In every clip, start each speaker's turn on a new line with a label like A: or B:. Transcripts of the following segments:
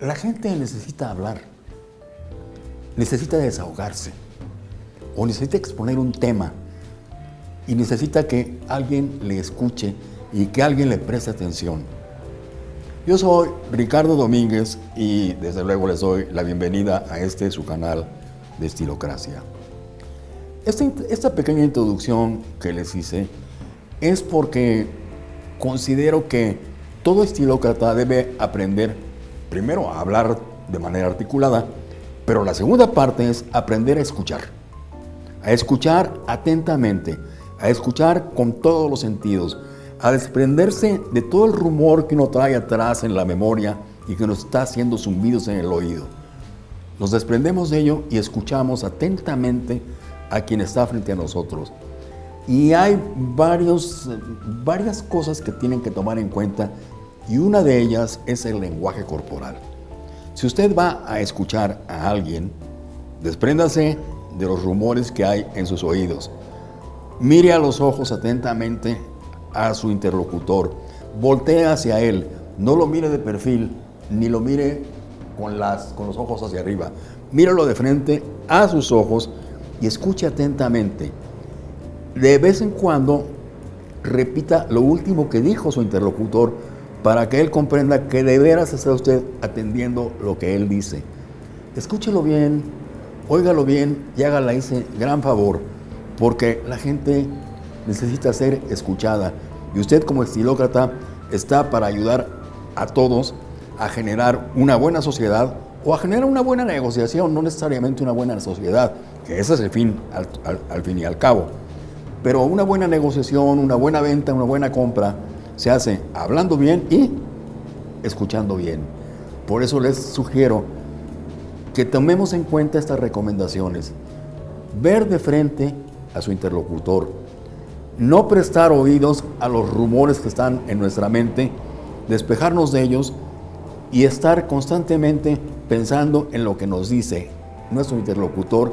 A: La gente necesita hablar, necesita desahogarse o necesita exponer un tema y necesita que alguien le escuche y que alguien le preste atención. Yo soy Ricardo Domínguez y desde luego les doy la bienvenida a este su canal de Estilocracia. Esta, esta pequeña introducción que les hice es porque considero que todo estilócrata debe aprender primero a hablar de manera articulada, pero la segunda parte es aprender a escuchar. A escuchar atentamente, a escuchar con todos los sentidos, a desprenderse de todo el rumor que uno trae atrás en la memoria y que nos está haciendo zumbidos en el oído. Nos desprendemos de ello y escuchamos atentamente a quien está frente a nosotros. Y hay varios, varias cosas que tienen que tomar en cuenta y una de ellas es el lenguaje corporal. Si usted va a escuchar a alguien, despréndase de los rumores que hay en sus oídos. Mire a los ojos atentamente a su interlocutor. Voltee hacia él. No lo mire de perfil, ni lo mire con, las, con los ojos hacia arriba. Míralo de frente a sus ojos y escuche atentamente. De vez en cuando repita lo último que dijo su interlocutor para que él comprenda que de veras está usted atendiendo lo que él dice. Escúchelo bien, óigalo bien y hágale ese gran favor, porque la gente necesita ser escuchada y usted como estilócrata está para ayudar a todos a generar una buena sociedad o a generar una buena negociación, no necesariamente una buena sociedad, que ese es el fin al, al fin y al cabo. Pero una buena negociación, una buena venta, una buena compra, se hace hablando bien y escuchando bien. Por eso les sugiero que tomemos en cuenta estas recomendaciones. Ver de frente a su interlocutor. No prestar oídos a los rumores que están en nuestra mente, despejarnos de ellos y estar constantemente pensando en lo que nos dice nuestro interlocutor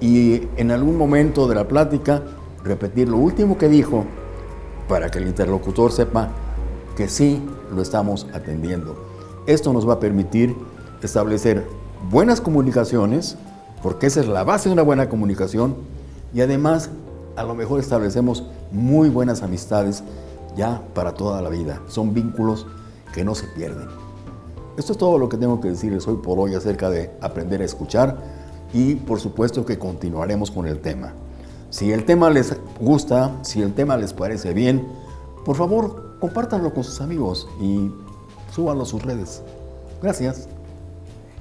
A: y en algún momento de la plática repetir lo último que dijo para que el interlocutor sepa que sí lo estamos atendiendo. Esto nos va a permitir establecer buenas comunicaciones, porque esa es la base de una buena comunicación, y además a lo mejor establecemos muy buenas amistades ya para toda la vida. Son vínculos que no se pierden. Esto es todo lo que tengo que decirles hoy por hoy acerca de aprender a escuchar y por supuesto que continuaremos con el tema. Si el tema les gusta, si el tema les parece bien, por favor, compártanlo con sus amigos y súbanlo a sus redes. Gracias.